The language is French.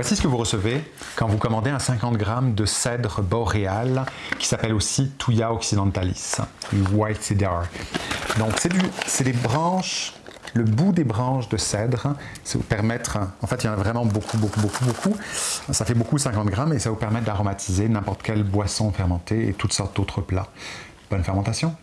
Voici ce que vous recevez quand vous commandez un 50 g de cèdre boréal qui s'appelle aussi Thuya occidentalis, du white cedar. Donc c'est des branches, le bout des branches de cèdre, ça vous permettre, en fait il y en a vraiment beaucoup, beaucoup, beaucoup, beaucoup, ça fait beaucoup 50 grammes et ça vous permet d'aromatiser n'importe quelle boisson fermentée et toutes sortes d'autres plats. Bonne fermentation